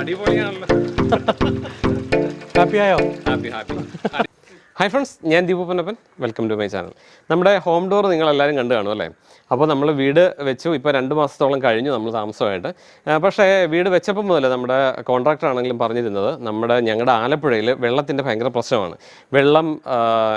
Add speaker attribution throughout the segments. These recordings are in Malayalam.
Speaker 1: അടിപൊളിയാണല്ലോ.
Speaker 2: ആയോ?
Speaker 1: Happy happy. ഹായ് ഫ്രണ്ട്സ് ഞാൻ Deepu Ponnappan. Welcome to my channel നമ്മുടെ ഹോം ഡോർ നിങ്ങൾ എല്ലാവരും കണ്ടു കാണും അല്ലേ? അപ്പോൾ നമ്മൾ വീട് വെച്ചു. ഇപ്പോൾ രണ്ട് മാസത്തോളം കഴിഞ്ഞു നമ്മൾ താമസമായിട്ട്. പക്ഷേ വീട് വെച്ചപ്പോൾ മുതൽ നമ്മുടെ കോൺട്രാക്ടർ ആണെങ്കിലും പറഞ്ഞിരുന്നത് നമ്മുടെ ഞങ്ങളുടെ ആലപ്പുഴയിൽ വെള്ളത്തിന്റെ ഭയങ്കര പ്രശ്നമാണ്. വെള്ളം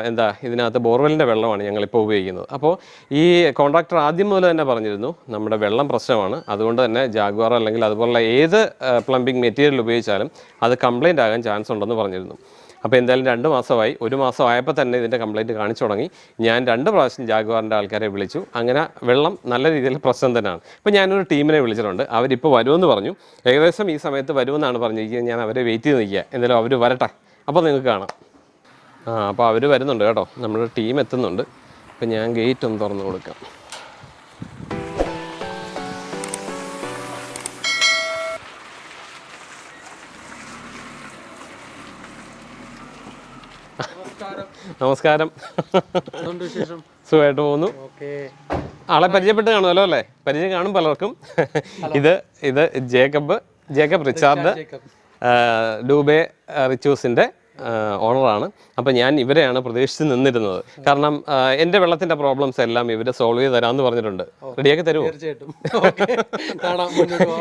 Speaker 1: എന്താ ഇതിനകത്ത് ബോർവെല്ലിന്റെ വെള്ളമാണ് ഞങ്ങളിപ്പോൾ ഉപയോഗിക്കുന്നത്. അപ്പോൾ ഈ കോൺട്രാക്ടർ ആദ്യം മുതൽ തന്നെ പറഞ്ഞിരുന്നു നമ്മുടെ വെള്ളം പ്രശ്നമാണ്. അതുകൊണ്ട് തന്നെ ജാഗ്വാർ അല്ലെങ്കിൽ അതുപോലുള്ള ഏത് പ്ലംബിംഗ് മെറ്റീരിയൽ ഉപയോഗിച്ചാലും അത് കംപ്ലൈന്റ് ആകാൻ ചാൻസ് ഉണ്ടെന്ന് പറഞ്ഞിരുന്നു. അപ്പോൾ എന്തായാലും രണ്ട് മാസമായി. ഒരു മാസം ആയപ്പോൾ തന്നെ ഇതിന്റെ കംപ്ലയിന്റ് കാണിച്ചു തുടങ്ങി. ഞാൻ രണ്ട് പ്രാവശ്യം ജാഗ്വാറിന്റെ ആൾക്കാരെ വിളിച്ചു. അങ്ങനെ വെള്ളം നല്ല രീതിയിൽ പ്രശ്നം തന്നെയാണ്. ഇപ്പോൾ ഞാനൊരു ടീമിനെ വിളിച്ചിട്ടുണ്ട്. അവരിപ്പോൾ വരുമെന്ന് പറഞ്ഞു. ഏകദേശം ഈ സമയത്ത് വരുമെന്നാണ് പറഞ്ഞിരിക്കുന്നത്. ഞാൻ അവരെ വെയിറ്റ് ചെയ്ത് നിൽക്കുക. എന്തായാലും അവർ വരട്ടെ. അപ്പോൾ നിങ്ങൾക്ക് കാണാം. ആ അപ്പോൾ അവർ വരുന്നുണ്ട് കേട്ടോ. നമ്മുടെ ടീം എത്തുന്നുണ്ട്. അപ്പോൾ ഞാൻ ഗേറ്റ് ഒന്ന് തുറന്ന് കൊടുക്കാം. നമസ്കാരം. സുഖമായിട്ട് പോകുന്നു. ആളെ പരിചയപ്പെട്ട് കാണുമല്ലോ അല്ലേ? പരിചയം കാണും പലർക്കും. ഇത് ഇത് ജേക്കബ് ജേക്കബ് റിച്ചാർഡ് ഡൂബെ ആ, ഓണറാണ്. അപ്പം ഞാൻ ഇവരെയാണ് പ്രതീക്ഷിച്ച് നിന്നിരുന്നത്. കാരണം എന്റെ വെള്ളത്തിന്റെ പ്രോബ്ലംസ് എല്ലാം ഇവർ സോൾവ് ചെയ്ത് തരാമെന്ന് പറഞ്ഞിട്ടുണ്ട്. റെഡിയാക്കി തരുമോ?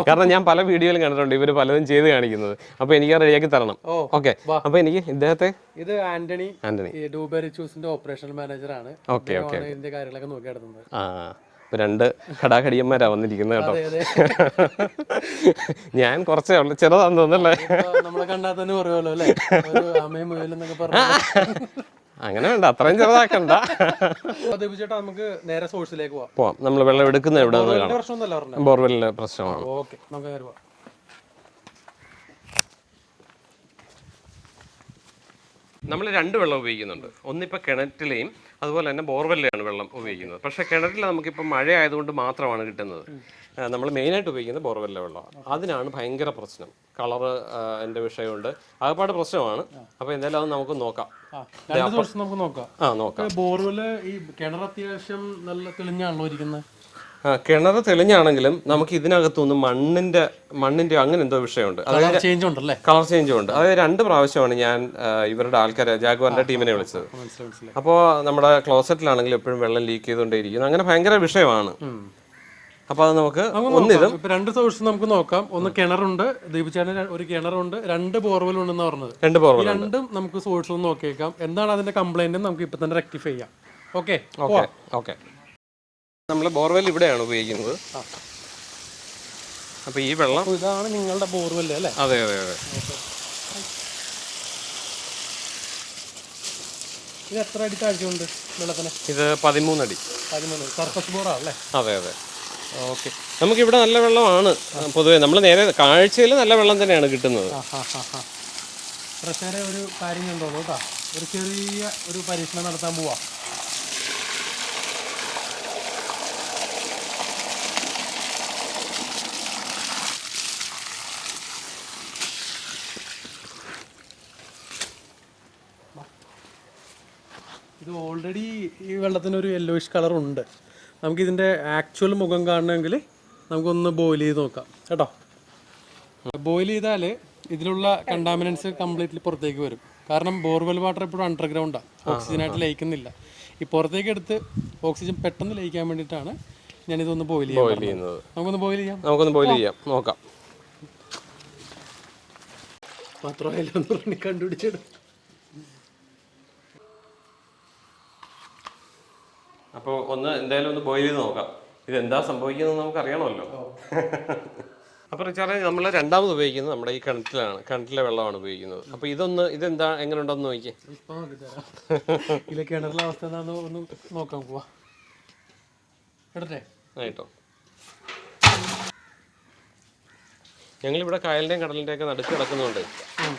Speaker 1: കാരണം ഞാൻ പല വീഡിയോയിലും കണ്ടിട്ടുണ്ട് ഇവർ പലതും ചെയ്ത് കാണിക്കുന്നത്. അപ്പോൾ എനിക്ക് റെഡിയാക്കി തരണം. ഓക്കെ. അപ്പോൾ എനിക്ക് ഇദ്ദേഹത്തെ
Speaker 2: ഇത് ആന്റണി
Speaker 1: ആന്റണി.
Speaker 2: ഈ ഡൂബെറി ചൂസിന്റെ ഓപ്പറേഷണൽ മാനേജർ ആണ്.
Speaker 1: Okay okay.
Speaker 2: ഇതിന്റെ കാര്യങ്ങളൊക്കെ നോക്കി നടത്തുന്നത്.
Speaker 1: ആ. ഇപ്പൊ രണ്ട് കടാകടിയന്മാരാ വന്നിരിക്കുന്നത് കേട്ടോ. ഞാൻ കുറച്ചേ ഉള്ളു. ചെറുതാന്ന് തോന്നല്ലേ
Speaker 2: നമ്മളെ കണ്ടാൽ തന്നെ പറയുമല്ലോ അല്ലേ? അമ്മയും പറഞ്ഞു.
Speaker 1: അങ്ങനെ വേണ്ട അത്രയും ചെറുതാക്കണ്ട.
Speaker 2: ചേട്ടാ നമുക്ക് നേരെ സോഴ്സിലേക്ക് പോവാം.
Speaker 1: പോവാം. നമ്മൾ വെള്ളം എടുക്കുന്ന എവിടെ ബോർവെല്ലിലെ പ്രശ്നമാണ്.
Speaker 2: ഓക്കെ നമുക്ക് പോവാം.
Speaker 1: നമ്മൾ രണ്ട് വെള്ളം ഉപയോഗിക്കുന്നുണ്ട്. ഒന്നിപ്പോൾ കിണറ്റിലെയും അതുപോലെ തന്നെ ബോർവെല്ലാണ് വെള്ളം ഉപയോഗിക്കുന്നത്. പക്ഷേ കിണറ്റിൽ നമുക്കിപ്പോൾ മഴ ആയതുകൊണ്ട് മാത്രമാണ് കിട്ടുന്നത്. നമ്മൾ മെയിനായിട്ട് ഉപയോഗിക്കുന്നത് ബോർവെല്ലിലെ വെള്ളമാണ്. അതിനാണ് ഭയങ്കര പ്രശ്നം. കളറ് എന്റെ വിഷയമുണ്ട്. ആകപ്പാട് പ്രശ്നമാണ്. അപ്പോൾ എന്തായാലും അത് നമുക്ക് നോക്കാം.
Speaker 2: നമുക്ക് നോക്കാം.
Speaker 1: ആ നോക്കാം.
Speaker 2: ബോർവെൽ ഈ കിണർ അത്യാവശ്യം നല്ല തെളിഞ്ഞാണല്ലോ ഇരിക്കുന്നത്?
Speaker 1: കിണർ തെളിഞ്ഞാണെങ്കിലും നമുക്ക് ഇതിനകത്തുനിന്ന് മണ്ണിന്റെ മണ്ണിന്റെ അങ്ങനെ എന്തോ വിഷയമുണ്ട് അതായത്
Speaker 2: കളർ ചേഞ്ച് ഉണ്ടല്ലേ?
Speaker 1: കളർ ചേഞ്ചും ഉണ്ട്. അതായത് രണ്ട് പ്രാവശ്യമാണ് ഞാൻ ഇവരുടെ ആൾക്കാരെ ജാഗ്വാറിന്റെ ടീമിനെ വിളിച്ചത്. അപ്പോൾ നമ്മുടെ ക്ലോസറ്റിലാണെങ്കിലും എപ്പോഴും വെള്ളം ലീക്ക് ചെയ്തുകൊണ്ടേയിരിക്കുന്നു അങ്ങനെ ഭയങ്കര വിഷയമാണ്. അപ്പൊ അത് നമുക്ക് ഒന്നിതും
Speaker 2: രണ്ട് സോഴ്സ് നമുക്ക് നോക്കാം. ഒന്ന് കിണറുണ്ട്. ദീപിച്ചാണ് ഒരു കിണറുണ്ട്. രണ്ട് ബോർവെൽ ഉണ്ടെന്ന് പറഞ്ഞത്.
Speaker 1: രണ്ട് ബോർവൽ
Speaker 2: രണ്ടും നമുക്ക് സോഴ്സ് ഒന്ന് നോക്കിയേക്കാം. എന്താണ് അതിന്റെ കംപ്ലൈന്റ് നമുക്ക് ഇപ്പൊ തന്നെ റെക്ടിഫൈ ചെയ്യാം. ഓക്കെ
Speaker 1: ഓക്കെ ഓക്കെ നമ്മൾ ബോർവെൽ ഇവിടെയാണ് ഉപയോഗിക്കുന്നത്. അപ്പോൾ ഈ വെള്ളം
Speaker 2: ഇതാണ് നിങ്ങളുടെ ബോർവെൽ അല്ലേ?
Speaker 1: അതെ അതെ അതെ.
Speaker 2: ഇത് എത്ര അടി താഴ്ചയുണ്ട് വെള്ളത്തിന്?
Speaker 1: ഇത് പതിമൂന്നടി.
Speaker 2: പതിമൂന്ന്. സർഫസ് ബോറാണല്ലേ
Speaker 1: അതെ അതെ.
Speaker 2: ഓക്കെ.
Speaker 1: നമുക്കിവിടെ നല്ല വെള്ളമാണ്. പൊതുവേ നമ്മൾ നേരെ കാഴ്ചയിൽ നല്ല വെള്ളം തന്നെയാണ് കിട്ടുന്നത്.
Speaker 2: പ്രശ്നം ഒരു കാര്യം കണ്ടോളൂ കേട്ടോ. ഒരു ചെറിയ ഒരു പരീക്ഷണം നടത്താൻ പോവാ ഇത് ഓൾറെഡി ഈ വെള്ളത്തിന് ഒരു യെല്ലോയിഷ് കളർ ഉണ്ട്. നമുക്കിതിന്റെ ആക്ച്വൽ മുഖം കാണണമെങ്കിൽ നമുക്കൊന്ന് ബോയിൽ ചെയ്ത് നോക്കാം. കേട്ടോ? ബോയിൽ ചെയ്താൽ ഇതിലുള്ള കണ്ടാമിനൻസ് കംപ്ലീറ്റ്ലി പുറത്തേക്ക് വരും. കാരണം ബോർവെൽ വാട്ടർ എപ്പോഴും അണ്ടർഗ്രൗണ്ടാണ് ഓക്സിജനായിട്ട് ലയിക്കുന്നില്ല. ഈ പുറത്തേക്ക് എടുത്ത് ഓക്സിജൻ പെട്ടെന്ന് ലയിക്കാൻ വേണ്ടിയിട്ടാണ് ഞാനിതൊന്ന് ബോയിൽ
Speaker 1: ചെയ്യുന്നത്.
Speaker 2: നമുക്കൊന്ന് ബോയിൽ ചെയ്യാം?
Speaker 1: നമുക്കൊന്ന് ബോയിൽ ചെയ്യാം. നോക്കാം.
Speaker 2: മാത്രമല്ല ഒന്ന് പറഞ്ഞ് കണ്ടുപിടിച്ചിടും
Speaker 1: അപ്പോൾ ഒന്ന് എന്തായാലും ഒന്ന് ബോയിൽ ചെയ്ത് നോക്കാം. ഇത് എന്താ സംഭവിക്കുന്നത് നമുക്ക് അറിയണമല്ലോ അപ്പോൾ റിച്ചാർഡ് നമ്മൾ രണ്ടാമത് ഉപയോഗിക്കുന്നത് നമ്മുടെ ഈ കിണറ്റിലാണ്. കിണറ്റിലെ വെള്ളമാണ് ഉപയോഗിക്കുന്നത്. അപ്പോൾ ഇതൊന്ന് ഇതെന്താ എങ്ങനെ ഉണ്ടെന്ന് നോക്കിയേ
Speaker 2: ഇതിലെ കിണറിലെ അവസ്ഥ എന്താണെന്ന് ഒന്ന് നോക്കാം പോവാ. എടുത്തേ?
Speaker 1: ആയിട്ടോ. ഞങ്ങളിവിടെ കായലിന്റെയും കടലിന്റെയൊക്കെ നടുക്ക് കിടക്കുന്നുണ്ട്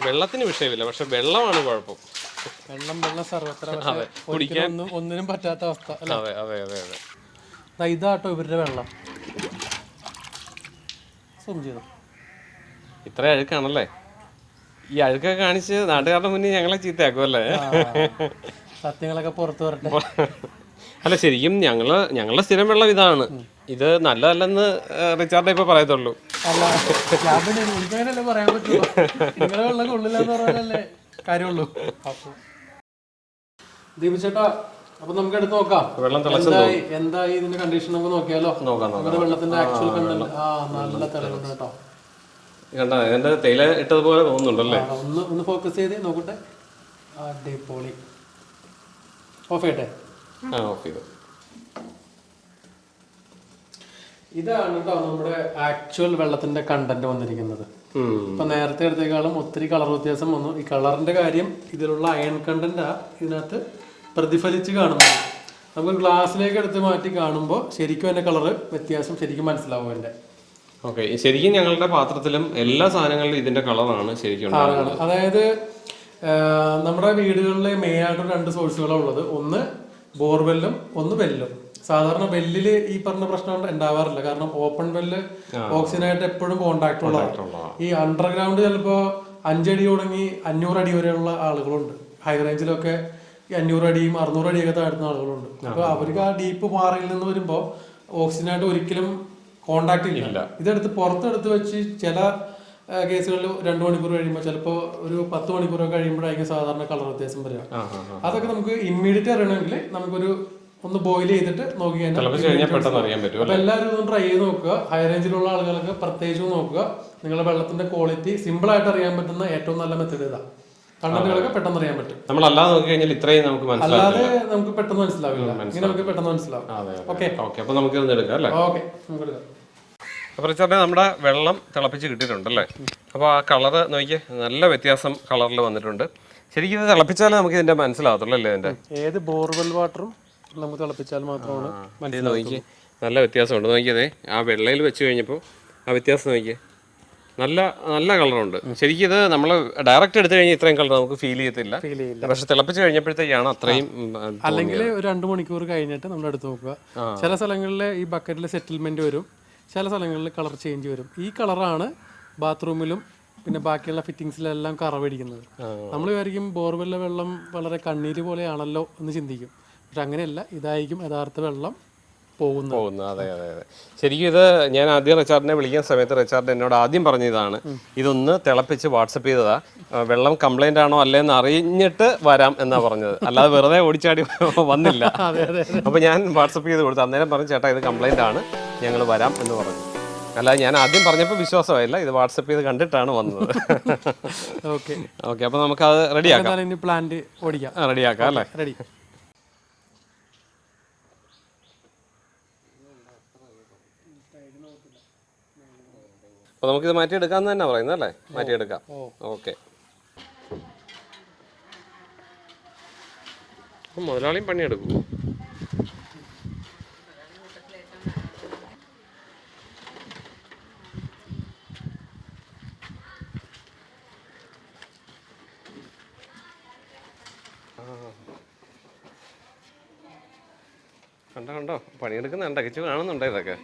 Speaker 1: വെള്ളത്തിന് വിഷയമില്ല പക്ഷെ വെള്ളമാണ് കുഴപ്പം.
Speaker 2: വെള്ളം വെള്ളം സർവത്ര പക്ഷേ ഒന്നിനും പറ്റാത്ത അവസ്ഥ
Speaker 1: അതെ അതെ അതെ അതെ.
Speaker 2: ഇതാട്ടോ ഇവരുടെ വെള്ളം. സൂം ചെയ്തു.
Speaker 1: ഇത്ര അഴുക്കാണല്ലേ? ഈ അഴുക്കൊക്കെ കാണിച്ച് നാട്ടുകാരുടെ മുന്നേ ഞങ്ങളെ ചീത്തയാക്കും അല്ലേ?
Speaker 2: സത്യങ്ങളൊക്കെ പുറത്തു വരട്ടെ.
Speaker 1: അല്ല ശരിക്കും ഞങ്ങൾ ഞങ്ങളുടെ സ്ഥിരം വെള്ളം ഇതാണ്. ഇത് നല്ലതല്ലെന്ന് റിച്ചാർഡ് ഇപ്പൊ പറയത്തുള്ളൂ.
Speaker 2: അല്ല പറയാൻ പറ്റുള്ളൂ വെള്ളം കൊള്ളില്ല കാര്യമുള്ളൂ. അപ്പൊ ദീപിച്ചേട്ടാ അപ്പൊ നമുക്ക് എടുത്ത് നോക്കാം.
Speaker 1: വെള്ളം തിളച്ചു
Speaker 2: എന്തായി എന്തായി ഇതിന്റെ കണ്ടീഷൻ നമുക്ക് നോക്കിയാലോ?
Speaker 1: നോക്കാം
Speaker 2: വെള്ളത്തിന്റെ ആക്ച്വൽ കണ്ടന്റ് ആ നല്ല തെളിവുണ്ട് കേട്ടോ.
Speaker 1: കണ്ട എന്റെ തേയില ഇട്ടതുപോലെ തോന്നുന്നുണ്ടല്ലേ?
Speaker 2: ഒന്ന് ഒന്ന് ഫോക്കസ് ചെയ്ത് നോക്കട്ടെ. അടിപൊളി. ഓഫ് ചെയ്യട്ടെ?
Speaker 1: ആ ഓഫ് ചെയ്തു.
Speaker 2: ഇതാണ് കേട്ടോ നമ്മുടെ ആക്ച്വൽ വെള്ളത്തിന്റെ കണ്ടന്റ് വന്നിരിക്കുന്നത്. ഇപ്പൊ നേരത്തെ എടുത്തേക്കാളും ഒത്തിരി കളർ വ്യത്യാസം വന്നു. ഈ കളറിന്റെ കാര്യം ഇതിലുള്ള അയൺ കണ്ടന്റ് ഇതിനകത്ത് പ്രതിഫലിച്ച് കാണുന്നു. നമുക്ക് ഗ്ലാസ്സിലേക്ക് എടുത്ത് മാറ്റി കാണുമ്പോൾ ശരിക്കും അതിന്റെ കളർ വ്യത്യാസം ശരിക്കും മനസ്സിലാവും അതിന്റെ
Speaker 1: ഓക്കെ. ശരിക്കും ഞങ്ങളുടെ പാത്രത്തിലും എല്ലാ സാധനങ്ങളിലും ഇതിന്റെ കളറാണ് ശരിക്കും
Speaker 2: അതായത് നമ്മുടെ വീടുകളിലെ മെയിൻ ആയിട്ട് രണ്ട് സോഴ്സുകളാണ് ഉള്ളത്. ഒന്ന് ബോർവെല്ലും ഒന്ന് വെല്ലും സാധാരണ വെല്ലിൽ ഈ പറഞ്ഞ പ്രശ്നം ഉണ്ടാവാറില്ല. കാരണം ഓപ്പൺ വെല്ല് ഓക്സിജനായിട്ട് എപ്പോഴും കോണ്ടാക്ട് ഉള്ളതാണ് ഈ അണ്ടർഗ്രൗണ്ട് ചിലപ്പോ അഞ്ചടി തുടങ്ങി അഞ്ഞൂറ് അടി വരെയുള്ള ആളുകളുണ്ട്. ഹൈ റേഞ്ചിലൊക്കെ ഈ അഞ്ഞൂറ് അടിയും അറുന്നൂറ് അടിയൊക്കെ താഴ്ത്തുന്ന ആളുകളുണ്ട്. അപ്പൊ അവർക്ക് ആ ഡീപ്പ് പാറയിൽ നിന്ന് വരുമ്പോ ഓക്സിജനായിട്ട് ഒരിക്കലും കോണ്ടാക്ട് ഇല്ല. ഇതെടുത്ത് പുറത്തെടുത്ത് വെച്ച് ചില കേസുകളിൽ രണ്ടു മണിക്കൂർ കഴിയുമ്പോൾ ചിലപ്പോൾ ഒരു പത്ത് മണിക്കൂറൊക്കെ കഴിയുമ്പോഴായിരിക്കും സാധാരണ കളർ വ്യത്യാസം വരിക. അതൊക്കെ നമുക്ക് ഇമ്മീഡിയറ്റ് അറിയണമെങ്കിൽ നമുക്കൊരു ഒന്ന് ബോയിൽ ചെയ്തിട്ട് നോക്കി കഴിഞ്ഞാൽ എല്ലാവരും ഒന്ന് ട്രൈ ചെയ്ത് നോക്കുക. ഹൈ റേഞ്ചിലുള്ള ആളുകൾക്ക് പ്രത്യേകിച്ചും നോക്കുക. നിങ്ങളുടെ വെള്ളത്തിന്റെ ക്വാളിറ്റി സിമ്പിൾ ആയിട്ട് അറിയാൻ പറ്റുന്ന ഏറ്റവും നല്ല മെത്തേഡ് ഇതാ കണ്ടന്റുകളൊക്കെ പെട്ടെന്ന് അറിയാൻ പറ്റും.
Speaker 1: നമ്മൾ അല്ലാതെ നോക്കി കഴിഞ്ഞാൽ ഇത്രയും നമുക്ക്
Speaker 2: അല്ലാതെ നമുക്ക് പെട്ടെന്ന് മനസ്സിലാവില്ല. ഇങ്ങനെ നമുക്ക് പെട്ടെന്ന് മനസ്സിലാവും.
Speaker 1: അതെ
Speaker 2: ഓക്കെ
Speaker 1: ഓക്കെ അപ്പൊ നമുക്ക് എടുക്കാം അല്ലേ?
Speaker 2: ഓക്കെ നമുക്ക് എടുക്കാം.
Speaker 1: അപ്പോൾ റിച്ചാർഡ് നമ്മുടെ വെള്ളം തിളപ്പിച്ച് കിട്ടിയിട്ടുണ്ടല്ലേ അപ്പോൾ ആ കളറ് നോക്കിയേ നല്ല വ്യത്യാസം കളറിൽ വന്നിട്ടുണ്ട്. ശരിക്കും ഇത് തിളപ്പിച്ചാലേ നമുക്ക് ഇതിന്റെ മനസ്സിലാവത്തുള്ളൂ അല്ലേ ഇതിന്റെ?
Speaker 2: ഏത് ബോർവെൽ വാട്ടറും നമുക്ക് തിളപ്പിച്ചാൽ മാത്രമാണ്
Speaker 1: നോക്കിയേ നല്ല വ്യത്യാസമുണ്ട്. നോക്കിയതേ ആ വെള്ളയിൽ വെച്ച് കഴിഞ്ഞപ്പോൾ ആ വ്യത്യാസം നോക്കിയേ. നല്ല നല്ല കളറുണ്ട്. ശരിക്കും ഇത് നമ്മൾ ഡയറക്റ്റ് എടുത്തു കഴിഞ്ഞാൽ ഇത്രയും കളർ നമുക്ക് ഫീൽ ചെയ്യത്തില്ല.
Speaker 2: ഫീൽ ചെയ്യില്ല.
Speaker 1: പക്ഷെ തിളപ്പിച്ച് കഴിഞ്ഞപ്പോഴത്തേക്കാണ് അത്രയും
Speaker 2: അല്ലെങ്കിൽ ഒരു രണ്ട് മണിക്കൂർ കഴിഞ്ഞിട്ട് നമ്മൾ എടുത്ത് നോക്കുക. ചില സ്ഥലങ്ങളിൽ ഈ ബക്കറ്റിൽ സെറ്റിൽമെന്റ് വരും. ചില സ്ഥലങ്ങളിൽ കളർ ചേഞ്ച് വരും. ഈ കളറാണ് ബാത്റൂമിലും പിന്നെ ബാക്കിയുള്ള ഫിറ്റിങ്സിലെല്ലാം കറവടിക്കുന്നത്. നമ്മൾ വിചാരിക്കും ബോർവെല്ലിലെ വെള്ളം വളരെ കണ്ണീര് പോലെയാണല്ലോ എന്ന് ചിന്തിക്കും. പക്ഷെ അങ്ങനെയല്ല ഇതായിരിക്കും യഥാർത്ഥ വെള്ളം പോകുന്നത്.
Speaker 1: പോകുന്നു അതെ അതെ അതെ. ശരിക്കും ഇത് ഞാൻ ആദ്യം റിച്ചാർഡിനെ വിളിക്കുന്ന സമയത്ത് റിച്ചാർഡ് എന്നോട് ആദ്യം പറഞ്ഞ ഇതാണ് ഇതൊന്ന് തിളപ്പിച്ച് വാട്സപ്പ് ചെയ്തതാ. വെള്ളം കംപ്ലൈന്റ് ആണോ അല്ലേന്ന് അറിഞ്ഞിട്ട് വരാം എന്നാ പറഞ്ഞത്. അല്ലാതെ വെറുതെ ഓടിച്ചാടി വന്നില്ല. അപ്പൊ ഞാൻ വാട്സപ്പ് ചെയ്ത് കൊടുത്തു. അന്നേരം പറഞ്ഞു ചേട്ടാ ഇത് കംപ്ലൈന്റ് ആണ്. ഞങ്ങൾ വരാം എന്ന് പറഞ്ഞു. അല്ലാതെ ഞാൻ ആദ്യം പറഞ്ഞപ്പോൾ വിശ്വാസമായില്ല. ഇത് വാട്സപ്പ് ചെയ്ത് കണ്ടിട്ടാണ് വന്നത്.
Speaker 2: ഓക്കെ
Speaker 1: ഓക്കെ അപ്പൊ നമുക്ക് അത് റെഡിയാക്കാം
Speaker 2: പ്ലാന്റ് ഓടിക്കാം.
Speaker 1: റെഡിയാക്കാം അല്ലേ?
Speaker 2: റെഡി
Speaker 1: അപ്പൊ നമുക്കിത് മാറ്റിയെടുക്കാമെന്ന് തന്നെ പറയുന്നത് അല്ലേ? മാറ്റിയെടുക്കാം. ഓക്കെ. മുതലാളിയും പണിയെടുക്കും. കണ്ടോ കണ്ടോ? പണിയെടുക്കുന്ന കണ്ടോ? കിച്ചു കാണുന്നുണ്ടോ ഇതൊക്കെ?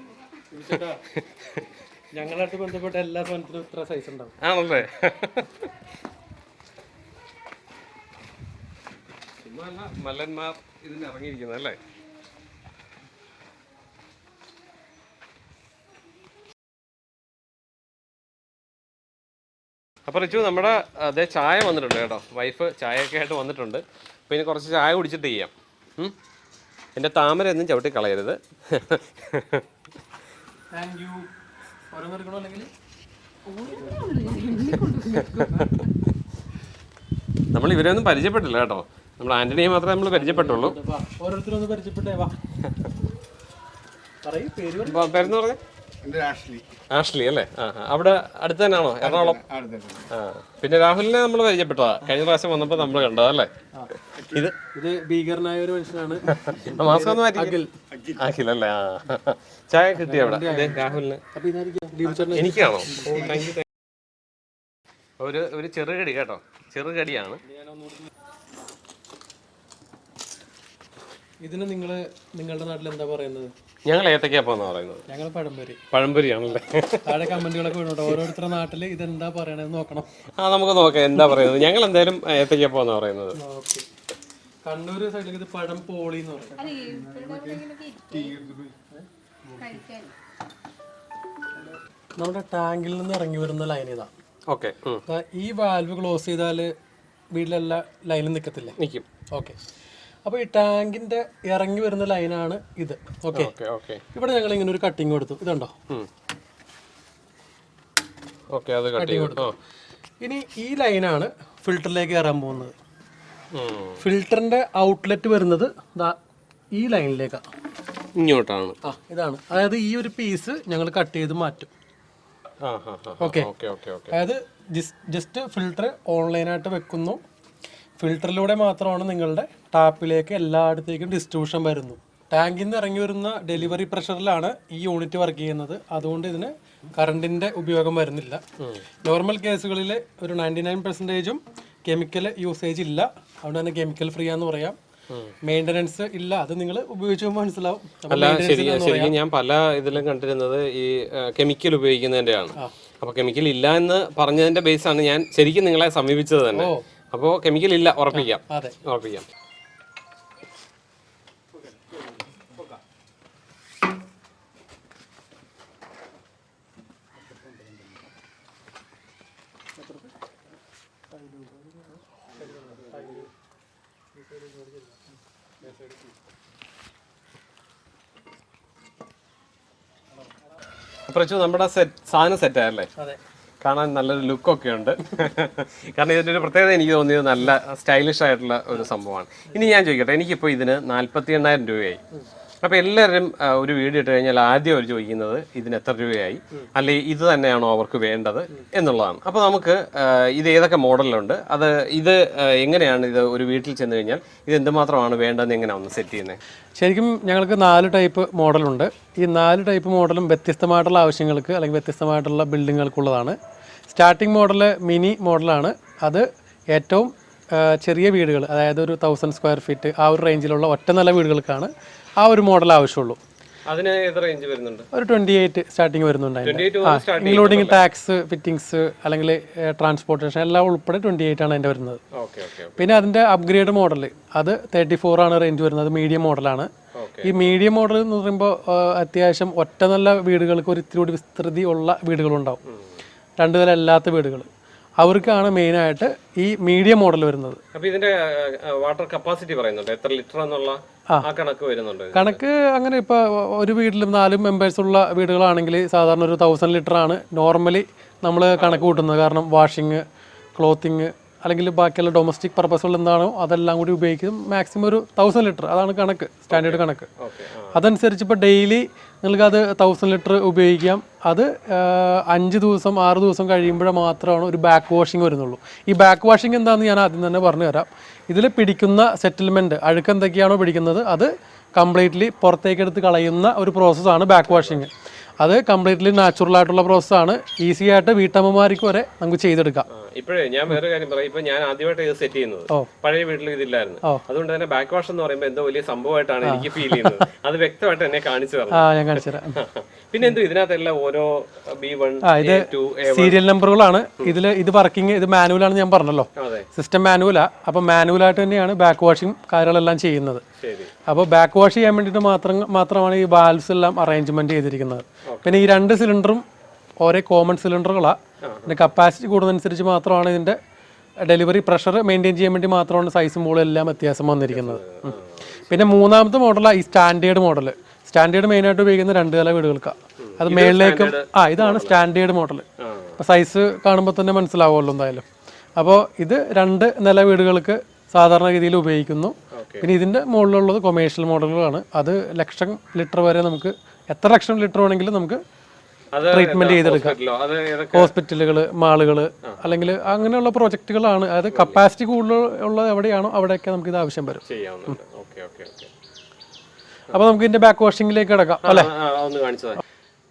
Speaker 2: ഞങ്ങളായിട്ട് ബന്ധപ്പെട്ട എല്ലാ സാധനത്തിനും ഇത്ര സൈസ് ഉണ്ടാവും.
Speaker 1: ആണല്ലേ മല്ലന്മാർ ഇതിന് ഇറങ്ങിയിരിക്കുന്നത് അല്ലേ? അപ്പോൾ റിച്ചു നമ്മുടെ അതേ ചായ വന്നിട്ടുണ്ട് കേട്ടോ. വൈഫ് ചായയൊക്കെ ആയിട്ട് വന്നിട്ടുണ്ട്. അപ്പോൾ ഇനി കുറച്ച് ചായ കുടിച്ചിട്ട് ചെയ്യാം. ഉം? എന്റെ താമര ഒന്നും ചവിട്ടി കളയരുത്.
Speaker 2: താങ്ക് യു ഓരോന്ന് ഇവരെ ഒന്നും
Speaker 1: നമ്മൾ പരിചയപ്പെട്ടില്ല കേട്ടോ. നമ്മൾ ആന്റണിയെ മാത്രമേ നമ്മൾ പരിചയപ്പെട്ടുള്ളൂ.
Speaker 2: ഓരോരുത്തരും ഓരോരുത്തരൊന്ന് പരിചയപ്പെട്ടേ വാ. പറയൂ പേര്
Speaker 1: പേരെന്ന് പറഞ്ഞേ?
Speaker 3: ആഷ്ലി.
Speaker 1: ആഷ്ലി അല്ലേ. അവിടെ അടുത്ത് തന്നെയാണോ? എറണാകുളം? ആ. പിന്നെ രാഹുലിനെ നമ്മൾ പരിചയപ്പെട്ടതാ. കഴിഞ്ഞ പ്രാവശ്യം വന്നപ്പോ നമ്മൾ കണ്ടതല്ലേ ഇത്
Speaker 2: ഇത് ഭീകരനായ ഒരു മനുഷ്യനാണ്.
Speaker 1: മാസ്ക് ഒന്ന് മാറ്റി. അഖിൽ. അല്ലേ? ആ. ചായ കിട്ടി അവിടെ. രാഹുലിന്. എനിക്കാണോ? ഒരു ഒരു ചെറുകടി കേട്ടോ. ചെറുകടിയാണ്.
Speaker 2: ഇതിന് നിങ്ങൾ നിങ്ങളുടെ നാട്ടിൽ എന്താ പറയുന്നത്?
Speaker 1: ഞങ്ങൾ ഏത്തക്കാപ്പാന്ന് പറയുന്നത്.
Speaker 2: ഞങ്ങൾ പഴംപൊരി.
Speaker 1: പഴംപൊരിയാണല്ലേ?
Speaker 2: താഴെ കമന്റുകളൊക്കെ വീണോട്ടോ ഓരോരുത്തരുടെ നാട്ടിൽ ഇതെന്താ പറയണെന്ന് നോക്കണം.
Speaker 1: ആ നമുക്ക് നോക്കാം എന്താ പറയുന്നത്. ഞങ്ങൾ എന്തായാലും ഏത്തക്കാപ്പാന്ന് പറയുന്നത്.
Speaker 2: കണ്ണൂര് കണ്ണൂർ സൈഡിൽ ഇത് പഴം പോളി എന്ന് പറയും.
Speaker 4: അല്ല ഇവിടെ എവിടെയെങ്കിലും ഇരിക്കും. കഴിക്കാൻ.
Speaker 2: നമ്മുടെ ടാങ്കിൽ നിന്ന് ഇറങ്ങി വരുന്ന ലൈൻ ഇതാ.
Speaker 1: ഓക്കെ
Speaker 2: ഈ വാൽവ് ക്ലോസ് ചെയ്താൽ വീട്ടിലെല്ലാ ലൈനും നിൽക്കത്തില്ലേ
Speaker 1: നിൽക്കും
Speaker 2: ഓക്കെ. അപ്പോൾ ഈ ടാങ്കിന്റെ ഇറങ്ങി വരുന്ന ലൈനാണ് ഇത്. ഓക്കെ ഇവിടെ ഞങ്ങൾ ഇങ്ങനെ ഒരു കട്ടിങ് കൊടുത്തു. ഇതുണ്ടോ?
Speaker 1: ഓക്കെ അത് കട്ട് ചെയ്തു.
Speaker 2: ഇനി ഈ ലൈനാണ് ഫിൽറ്ററിലേക്ക് കയറാൻ പോകുന്നത്. ഫിൽറ്ററിന്റെ ഔട്ട്ലെറ്റ് വരുന്നത് ഈ ലൈനിലേക്കാണ്
Speaker 1: ഇങ്ങോട്ടാണ്.
Speaker 2: ആ ഇതാണ്. അതായത് ഈ ഒരു പീസ് ഞങ്ങൾ കട്ട് ചെയ്ത് മാറ്റും. ഓക്കെ അതായത് ജസ്റ്റ് ഫിൽറ്റർ ഓൺലൈനായിട്ട് വെക്കുന്നു. ഫിൽറ്ററിലൂടെ മാത്രമാണ് നിങ്ങളുടെ ടാപ്പിലേക്ക് എല്ലായിടത്തേക്കും ഡിസ്ട്രിബ്യൂഷൻ വരുന്നു. ടാങ്കിൽ നിന്ന് ഇറങ്ങി വരുന്ന ഡെലിവറി പ്രഷറിലാണ് ഈ യൂണിറ്റ് വർക്ക് ചെയ്യുന്നത്. അതുകൊണ്ട് ഇതിന് കറണ്ടിന്റെ ഉപയോഗം വരുന്നില്ല. നോർമൽ കേസുകളിൽ ഒരു നയന്റി നയൻ പെർസെന്റേജും കെമിക്കൽ യൂസേജ് ഇല്ല. അതുകൊണ്ട് തന്നെ കെമിക്കൽ ഫ്രീ ആണെന്ന് പറയാം. മെയിന്റനൻസ് ഇല്ല. അത് നിങ്ങൾ ഉപയോഗിച്ച് മനസ്സിലാവും.
Speaker 1: അല്ല ശരി ശരിക്കും ഞാൻ പല ഇതിലും കണ്ടിരുന്നത് ഈ കെമിക്കൽ ഉപയോഗിക്കുന്നതിന്റെയാണ് അപ്പോൾ കെമിക്കൽ ഇല്ല എന്ന് പറഞ്ഞതിന്റെ ബേസാണ് ഞാൻ ശരിക്കും നിങ്ങളെ സമീപിച്ചത് തന്നെ. അപ്പോൾ കെമിക്കൽ ഇല്ല ഉറപ്പിക്കാം. ഉറപ്പിക്കാം. പ്രച്ചു നമ്മുടെ സെറ്റ് സാധനം സെറ്റ് ആയല്ലേ കാണാൻ നല്ലൊരു ലുക്കൊക്കെ ഉണ്ട്. കാരണം ഇതിന്റെ ഒരു പ്രത്യേകത എനിക്ക് തോന്നിയത് നല്ല സ്റ്റൈലിഷ് ആയിട്ടുള്ള ഒരു സംഭവമാണ്. ഇനി ഞാൻ ചോദിക്കട്ടെ എനിക്കിപ്പോൾ ഇതിന് നാൽപ്പത്തി എണ്ണായിരം രൂപയായി അപ്പോൾ എല്ലാവരും ഒരു വീട് ഇട്ട് കഴിഞ്ഞാൽ ആദ്യം അവർ ചോദിക്കുന്നത് ഇതിന് എത്ര രൂപയായി? അല്ലെങ്കിൽ ഇത് തന്നെയാണോ അവർക്ക് വേണ്ടത് എന്നുള്ളതാണ്. അപ്പോൾ നമുക്ക് ഇത് ഏതൊക്കെ മോഡലുണ്ട് അത് ഇത് എങ്ങനെയാണ് ഇത് ഒരു വീട്ടിൽ ചെന്ന് കഴിഞ്ഞാൽ ഇത് എന്തുമാത്രമാണ് വേണ്ടതെന്ന് എങ്ങനെയാണ് ഒന്ന് സെറ്റ് ചെയ്യുന്നത്
Speaker 2: ശരിക്കും ഞങ്ങൾക്ക് നാല് ടൈപ്പ് മോഡലുണ്ട്. ഈ നാല് ടൈപ്പ് മോഡലും വ്യത്യസ്തമായിട്ടുള്ള ആവശ്യങ്ങൾക്ക് അല്ലെങ്കിൽ വ്യത്യസ്തമായിട്ടുള്ള ബിൽഡിങ്ങുകൾക്കുള്ളതാണ്. സ്റ്റാർട്ടിംഗ് മോഡൽ മിനി മോഡലാണ്. അത് ഏറ്റവും ചെറിയ വീടുകൾ അതായത് ഒരു തൗസൻഡ് സ്ക്വയർ ഫീറ്റ് ആ ഒരു റേഞ്ചിലുള്ള ഒറ്റ നില വീടുകൾക്കാണ്. ആ ഒരു മോഡൽ ആവശ്യമുള്ളൂ.
Speaker 1: അതിന് റേഞ്ച് വരുന്നുണ്ട്?
Speaker 2: ഒരു ട്വന്റി എയ്റ്റ് സ്റ്റാർട്ടിങ് വരുന്നുണ്ട് ഇൻക്ലൂഡിംഗ്
Speaker 1: 28
Speaker 2: ഇൻക്ലൂഡിങ് ടാക്സ് ഫിറ്റിംഗ്സ് അല്ലെങ്കിൽ ട്രാൻസ്പോർട്ടേഷൻ എല്ലാം ഉൾപ്പെടെ ട്വന്റി എയ്റ്റ് ആണ് അതിന്റെ വരുന്നത്. പിന്നെ അതിന്റെ അപ്ഗ്രേഡ് മോഡൽ അത് തേർട്ടി ഫോർ ആണ് റേഞ്ച് വരുന്നത് മീഡിയം മോഡലാണ് ഈ മീഡിയം മോഡൽ എന്ന് പറയുമ്പോൾ അത്യാവശ്യം ഒറ്റ നല്ല വീടുകൾക്ക് ഒരു ഇത്തിരി കൂടി വിസ്തൃതി ഉള്ള വീടുകളുണ്ടാവും. രണ്ടു നില അല്ലാത്ത വീടുകൾ. അവർക്കാണ് മെയിനായിട്ട് ഈ മീഡിയം മോഡൽ വരുന്നത്.
Speaker 1: അപ്പോൾ ഇതിന്റെ വാട്ടർ കപ്പാസിറ്റി പറയുന്നുണ്ട്. എത്ര ലിറ്റർ എന്നുള്ള ആ. കണക്ക് വരുന്നുണ്ട്.
Speaker 2: കണക്ക് അങ്ങനെ ഇപ്പോൾ ഒരു വീട്ടിലും നാല് മെമ്പേഴ്സ് ഉള്ള വീടുകളാണെങ്കിൽ സാധാരണ ഒരു തൗസൻഡ് ലിറ്റർ ആണ് നോർമലി നമ്മൾ കണക്ക് കൂട്ടുന്നത്. കാരണം വാഷിങ് ക്ലോത്തിങ് അല്ലെങ്കിൽ ബാക്കിയുള്ള ഡൊമസ്റ്റിക് പർപ്പസുകൾ എന്താണോ അതെല്ലാം കൂടി ഉപയോഗിക്കും. മാക്സിമം ഒരു തൗസൻഡ് ലിറ്റർ അതാണ് കണക്ക് സ്റ്റാൻഡേർഡ് കണക്ക്. അതനുസരിച്ച് ഇപ്പോൾ ഡെയിലി നിങ്ങൾക്ക് അത് തൗസൻഡ് ലിറ്റർ ഉപയോഗിക്കാം. അത് അഞ്ച് ദിവസം ആറ് ദിവസം കഴിയുമ്പോൾ മാത്രമാണ് ഒരു ബാക്ക് വാഷിംഗ് വരുന്നുള്ളൂ. ഈ ബാക്ക് വാഷിംഗ് എന്താണെന്ന് ഞാൻ ആദ്യം തന്നെ പറഞ്ഞു തരാം. ഇതിൽ പിടിക്കുന്ന സെറ്റിൽമെന്റ് അഴുക്ക് എന്തൊക്കെയാണോ പിടിക്കുന്നത് അത് കംപ്ലീറ്റ്ലി പുറത്തേക്കെടുത്ത് കളയുന്ന ഒരു പ്രോസസ്സാണ് ബാക്ക് വാഷിംഗ് അത് കംപ്ലീറ്റ്ലി നാച്ചുറൽ ആയിട്ടുള്ള പ്രോസസ്സാണ് ഈസി ആയിട്ട് വീട്ടമ്മമാർക്ക് വരെ നമുക്ക് ചെയ്തെടുക്കാം.
Speaker 1: ഇപ്പോഴേ ഞാൻ വേറെ കാര്യം പറയാം. ഇപ്പൊ ഞാൻ ആദ്യമായിട്ട് ഇത് സെറ്റ് ചെയ്യുന്നത്. പഴയ വീട്ടിൽ ഇതില്ലായിരുന്നു. അതുകൊണ്ട് തന്നെ ബാക്ക് വാഷ് എന്ന് പറയുമ്പോൾ എന്തോ വലിയ സംഭവമായിട്ടാണ് എനിക്ക് ഫീൽ ചെയ്യുന്നത്. അത് വ്യക്തമായിട്ട് എന്നെ കാണിച്ചു തരണം. പിന്നെ എന്തോ ഇതിനകത്തെല്ലാം ഓരോ ബി വൺ
Speaker 2: സീരിയൽ നമ്പറുകളാണ് ഇതിൽ ഇത് വർക്കിംഗ് ഇത് മാനുവൽ ആണ് ഞാൻ പറഞ്ഞല്ലോ. സിസ്റ്റം മാനുവലാ അപ്പോൾ മാനുവലായിട്ട് തന്നെയാണ് ബാക്ക് വാഷിംഗ് കാര്യങ്ങളെല്ലാം ചെയ്യുന്നത്.
Speaker 1: ശരി.
Speaker 2: അപ്പോൾ ബാക്ക് വാഷ് ചെയ്യാൻ വേണ്ടിയിട്ട് മാത്രം മാത്രമാണ് ഈ വാൽവ്സ് എല്ലാം അറേഞ്ച്മെന്റ് ചെയ്തിരിക്കുന്നത്. പിന്നെ ഈ രണ്ട് സിലിണ്ടറും ഓരോ കോമൺ സിലിണ്ടറുകളാണ് പിന്നെ കപ്പാസിറ്റി കൂടുന്നതനുസരിച്ച് മാത്രമാണ് ഇതിന്റെ ഡെലിവറി പ്രഷർ മെയിന്റെയിൻ ചെയ്യാൻ വേണ്ടി മാത്രമാണ് സൈസും മോളും എല്ലാം വ്യത്യാസം വന്നിരിക്കുന്നത്. പിന്നെ മൂന്നാമത്തെ മോഡലാണ് ഈ സ്റ്റാൻഡേർഡ് മോഡൽ സ്റ്റാൻഡേർഡ് മെയിനായിട്ട് ഉപയോഗിക്കുന്ന രണ്ട് നില വീടുകൾക്കാണ് അത് മേളിലേക്കും ആ ഇതാണ് സ്റ്റാൻഡേർഡ് മോഡൽ അപ്പോൾ സൈസ് കാണുമ്പോൾ തന്നെ മനസ്സിലാവുമല്ലോ എന്തായാലും. അപ്പോൾ ഇത് രണ്ട് നില വീടുകൾക്ക് സാധാരണ രീതിയിൽ ഉപയോഗിക്കുന്നു. പിന്നെ ഇതിന്റെ മുകളിലുള്ളത് കൊമേഴ്ഷ്യൽ മോഡലുകളാണ് അത് ലക്ഷം ലിറ്റർ വരെ നമുക്ക് എത്ര ലക്ഷം ലിറ്റർ വേണമെങ്കിലും നമുക്ക് ട്രീറ്റ്മെന്റ് ചെയ്തെടുക്കാം ഹോസ്പിറ്റലുകൾ മാളുകൾ അല്ലെങ്കിൽ അങ്ങനെയുള്ള പ്രോജക്റ്റുകളാണ് അതായത് കപ്പാസിറ്റി കൂടുതൽ ഉള്ളത് എവിടെയാണോ അവിടെയൊക്കെ നമുക്ക് ഇത് ആവശ്യം വരും. അപ്പൊ നമുക്ക് ഇതിന്റെ ബാക്ക് വാഷിംഗിലേക്ക് കിടക്കാം അല്ലെ?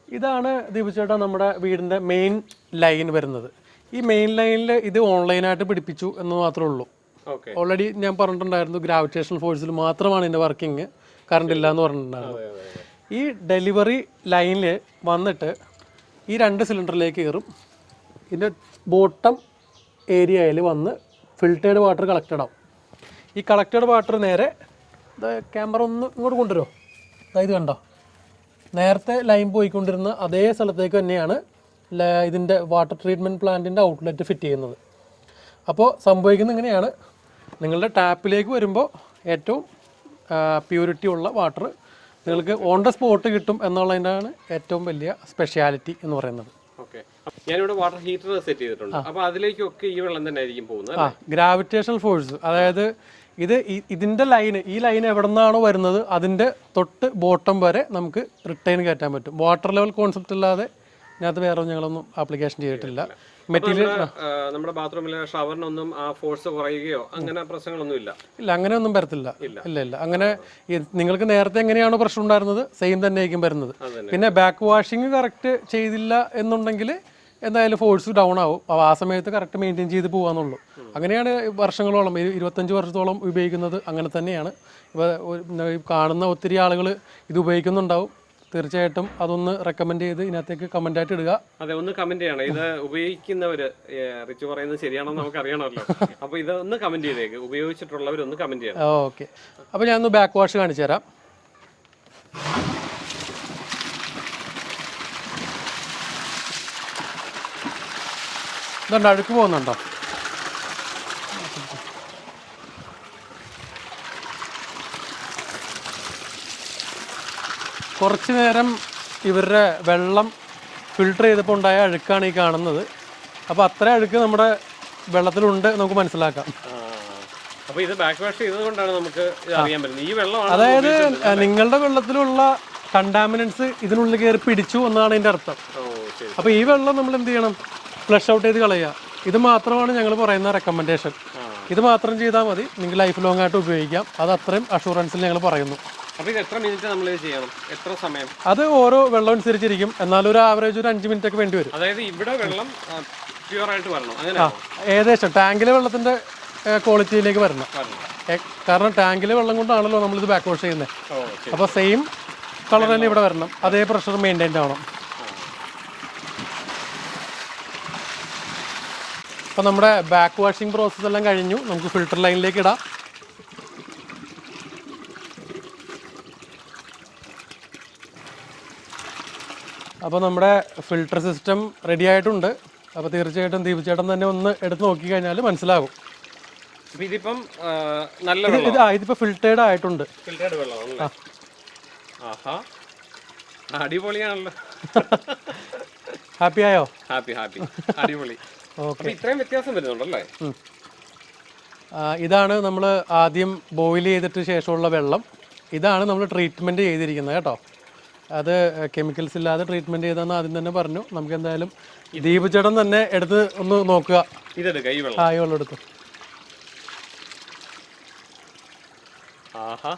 Speaker 2: ഇതാണ് ദീപു ചേട്ടാ നമ്മുടെ വീടിന്റെ മെയിൻ ലൈൻ വരുന്നത്. ഈ മെയിൻ ലൈനിൽ ഇത് ഓൺലൈനായിട്ട് പിടിപ്പിച്ചു എന്ന് മാത്രമേ ഉള്ളൂ. ഓൾറെഡി ഞാൻ പറഞ്ഞിട്ടുണ്ടായിരുന്നു ഗ്രാവിറ്റേഷണൽ ഫോഴ്സിൽ മാത്രമാണ് ഇതിന്റെ വർക്കിംഗ് കറണ്ട് ഇല്ല എന്ന് പറഞ്ഞിട്ടുണ്ടായിരുന്നു. ഈ ഡെലിവറി ലൈനിൽ വന്നിട്ട് ഈ രണ്ട് സിലിണ്ടറിലേക്ക് കയറും. ഇതിന്റെ ബോട്ടം ഏരിയയിൽ വന്ന് ഫിൽറ്റേഡ് വാട്ടർ കളക്റ്റഡ് ആവും. ഈ കളക്റ്റഡ് വാട്ടർ നേരെ ക്യാമറ ഒന്ന് ഇങ്ങോട്ട് കൊണ്ടുവരുമോ അതായത് കണ്ടോ? നേരത്തെ ലൈൻ പോയിക്കൊണ്ടിരുന്ന അതേ സ്ഥലത്തേക്ക് തന്നെയാണ് ഇതിന്റെ വാട്ടർ ട്രീറ്റ്മെന്റ് പ്ലാന്റിന്റെ ഔട്ട്ലെറ്റ് ഫിറ്റ് ചെയ്യുന്നത്. അപ്പോൾ സംഭവിക്കുന്നത് ഇങ്ങനെയാണ്. നിങ്ങളുടെ ടാപ്പിലേക്ക് വരുമ്പോൾ ഏറ്റവും പ്യൂരിറ്റി ഉള്ള വാട്ടർ നിങ്ങൾക്ക് ഓൺ ദ സ്പോട്ട് കിട്ടും എന്നുള്ളതിന്റെയാണ് ഏറ്റവും വലിയ സ്പെഷ്യാലിറ്റി എന്ന് പറയുന്നത്.
Speaker 1: ഞാനിവിടെ വാട്ടർ ഹീറ്റർ സെറ്റ് ചെയ്തിട്ടുണ്ട്. അപ്പൊ അതിലേക്കൊക്കെ ഈ വെള്ളം തന്നെ ആയിരിക്കും പോകുന്നത്
Speaker 2: ആ ഗ്രാവിറ്റേഷണൽ ഫോഴ്സ് അതായത് ഇത് ഇതിന്റെ ലൈന് ഈ ലൈൻ എവിടെ നിന്നാണോ വരുന്നത് അതിന്റെ തൊട്ട് ബോട്ടം വരെ നമുക്ക് റിട്ടേൺ കയറ്റാൻ പറ്റും. വാട്ടർ ലെവൽ കോൺസെപ്റ്റ് ഇല്ലാതെ ഇതിനകത്ത് വേറെ ഞങ്ങളൊന്നും ആപ്ലിക്കേഷൻ ചെയ്തിട്ടില്ല. മെറ്റീരിയൽ
Speaker 1: നമ്മുടെ ബാത്റൂമിലെ ഷവറിനൊന്നും ആ ഫോഴ്സ് കുറയുകയോ അങ്ങനെ പ്രശ്നങ്ങളൊന്നും ഇല്ല
Speaker 2: ഇല്ല അങ്ങനെയൊന്നും വരത്തില്ല. ഇല്ല. ഇല്ല അങ്ങനെ നിങ്ങൾക്ക് നേരത്തെ എങ്ങനെയാണോ പ്രശ്നം ഉണ്ടായിരുന്നത് സെയിം തന്നെ ആയിരിക്കും വരുന്നത് പിന്നെ ബാക്ക് വാഷിംഗ് കറക്റ്റ് ചെയ്തില്ല എന്നുണ്ടെങ്കിൽ എന്തായാലും ഫോഴ്സ് ഡൗൺ ആവും. അപ്പോൾ ആ സമയത്ത് കറക്റ്റ് മെയിന്റെയിൻ ചെയ്ത് പോകാന്നുള്ളൂ അങ്ങനെയാണ് വർഷങ്ങളോളം ഇരു- ഇരുപത്തഞ്ച് വർഷത്തോളം ഉപയോഗിക്കുന്നത്. അങ്ങനെ തന്നെയാണ്. ഇപ്പോൾ കാണുന്ന ഒത്തിരി ആളുകൾ ഇത് ഉപയോഗിക്കുന്നുണ്ടാവും. തീർച്ചയായിട്ടും അതൊന്ന് റെക്കമെൻഡ് ചെയ്ത് ഇതിനകത്തേക്ക് കമന്റ് ആയിട്ട് ഇടുക.
Speaker 1: അതെ ഒന്ന് കമന്റ് ചെയ്യണം. ഇത് ഉപയോഗിക്കുന്നവര് റിച്ച് പറയുന്നത് ശരിയാണെന്ന് നമുക്ക് അറിയണമല്ലോ അപ്പൊ ഇത് ഒന്ന് കമന്റ് ചെയ്തേക്ക്. ഉപയോഗിച്ചിട്ടുള്ളവർ ഒന്ന് കമന്റ് ചെയ്യണം.
Speaker 2: ഓക്കെ. അപ്പോൾ ഒന്ന് ബാക്ക് വാഷ് കാണിച്ചു തരാം. ഇതുണ്ട് അഴുക്ക് പോകുന്നുണ്ടോ? കുറച്ച് നേരം ഇവരുടെ വെള്ളം ഫിൽട്ടർ ചെയ്തപ്പോൾ ഉണ്ടായ അഴുക്കാണ് ഈ കാണുന്നത്. അപ്പോൾ അത്ര അഴുക്ക് നമ്മുടെ വെള്ളത്തിലുണ്ട് നമുക്ക് മനസ്സിലാക്കാം.
Speaker 1: അപ്പോൾ ഇത് ബാക്ക് വാഷ് ചെയ്തതുകൊണ്ടാണ് നമുക്ക് അറിയാൻ പറ്റുന്നത്. ഈ വെള്ളമാണ്
Speaker 2: അതായത് നിങ്ങളുടെ വെള്ളത്തിലുള്ള കണ്ടാമിനൻസ് ഇതിനുള്ളിൽ കയറി പിടിച്ചു എന്നാണ് ഇതിന്റെ അർത്ഥം. അപ്പോൾ ഈ വെള്ളം നമ്മൾ എന്ത് ചെയ്യണം? ഫ്ലഷ് ഔട്ട് ചെയ്ത് കളയുക. ഇത് മാത്രമാണ് ഞങ്ങൾ പറയുന്ന റെക്കമെൻഡേഷൻ ഇത് മാത്രം ചെയ്താൽ മതി. നിങ്ങൾ ലൈഫ് ലോങ് ആയിട്ട് ഉപയോഗിക്കാം. അത് അത്രയും അഷുറൻസിൽ ഞങ്ങൾ പറയുന്നു.
Speaker 1: അപ്പൊ ഇത് എത്ര മിനിറ്റ് നമ്മൾ ചെയ്യണം? എത്ര സമയം?
Speaker 2: അത് ഓരോ വെള്ളം അനുസരിച്ചിരിക്കും. എന്നാലും ഒരു ആവറേജ് ഒരു അഞ്ച് മിനിറ്റ് ഒക്കെ വേണ്ടി വരും.
Speaker 1: അതായത് ഇവിടെ വെള്ളം പ്യുവർ ആയിട്ട് വരണം. അങ്ങനെ
Speaker 2: ഏകദേശം. ടാങ്കിലെ വെള്ളത്തിന്റെ ക്വാളിറ്റിയിലേക്ക് വരണം. കാരണം ടാങ്കിലെ വെള്ളം കൊണ്ടാണല്ലോ ഇത് ബാക്ക് വാഷ് ചെയ്യുന്നത്
Speaker 1: അപ്പൊ
Speaker 2: അപ്പോൾ സെയിം കളർ തന്നെ ഇവിടെ വരണം. അതേ പ്രഷർ മെയിന്റൈൻ ആവണം. അപ്പോൾ നമ്മുടെ ബാക്ക് വാഷിംഗ് പ്രോസസ്സ് എല്ലാം കഴിഞ്ഞു. നമുക്ക് ഫിൽട്ടർ ലൈനിലേക്ക് ഇടാം. അപ്പോൾ നമ്മുടെ ഫിൽട്ടർ സിസ്റ്റം റെഡി ആയിട്ടുണ്ട്. അപ്പോൾ തീർച്ചയായിട്ടും ദീപചേട്ടൻ തന്നെ ഒന്ന് എടുത്ത് നോക്കിക്കഴിഞ്ഞാൽ മനസ്സിലാകും.
Speaker 1: ഇതിപ്പം നല്ല
Speaker 2: ഇത് ആ ഇതിപ്പോൾ ഫിൽറ്റേർഡ് ആയിട്ടുണ്ട്.
Speaker 1: ഫിൽറ്റേർഡ് വെള്ളമാണല്ലേ ആഹാ. അടിപൊളിയാണല്ലോ.
Speaker 2: ഹാപ്പി ആയോ?
Speaker 1: ഹാപ്പി ഹാപ്പി അടിപൊളി.
Speaker 2: ഓക്കെ
Speaker 1: ഇത്രയും വ്യത്യാസം വരുന്നുണ്ടല്ലേ
Speaker 2: ഇതാണ് നമ്മൾ ആദ്യം ബോയിൽ ചെയ്തിട്ട് ശേഷമുള്ള വെള്ളം. ഇതാണ് നമ്മൾ ട്രീറ്റ്മെന്റ് ചെയ്തിരിക്കുന്നത് കേട്ടോ. അത് കെമിക്കൽസ് ഇല്ലാതെ ട്രീറ്റ്മെന്റ് ചെയ്തെന്ന് ആദ്യം തന്നെ പറഞ്ഞു. നമുക്ക് എന്തായാലും ദീപചടം തന്നെ എടുത്ത് ഒന്ന് നോക്കുക.
Speaker 1: ഇതെടുക്ക ഈ വെള്ളം.
Speaker 2: ആ ഈ വെള്ളം എടുത്തു.
Speaker 1: ആഹാ.